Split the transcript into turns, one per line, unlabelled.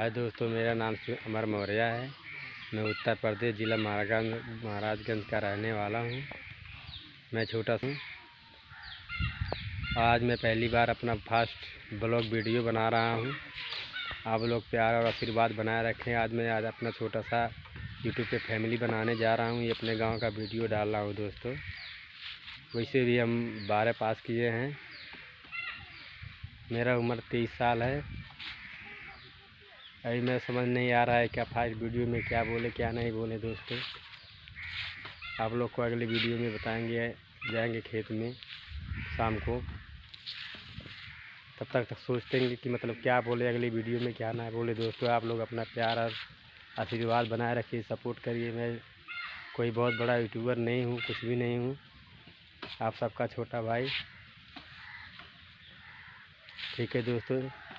हाय दोस्तों, मेरा नाम अमर मौर्य है। मैं उत्तर प्रदेश ज़िला महाराजगंज महाराजगंज का रहने वाला हूँ। मैं छोटा हूँ। आज मैं पहली बार अपना फ़र्स्ट ब्लॉग वीडियो बना रहा हूँ। आप लोग प्यार और आशीर्वाद बनाए रखें। आज मैं आज अपना छोटा सा यूट्यूब पे फैमिली बनाने जा रहा हूँ। ये अपने गाँव का वीडियो डाल रहा हूँ दोस्तों। वैसे भी हम बारह पास किए हैं। मेरा उम्र तेईस साल है। अभी मैं समझ नहीं आ रहा है क्या फ़ाइल वीडियो में क्या बोले, क्या नहीं बोले दोस्तों। आप लोग को अगले वीडियो में बताएँगे, जाएँगे खेत में शाम को। तब तक तक सोचते हैं कि मतलब क्या बोले अगली वीडियो में, क्या ना बोले दोस्तों। आप लोग अपना प्यार और आशीर्वाद बनाए रखिए, सपोर्ट करिए। मैं कोई बहुत बड़ा यूट्यूबर नहीं हूँ, कुछ भी नहीं हूँ। आप सबका छोटा भाई। ठीक है दोस्तों।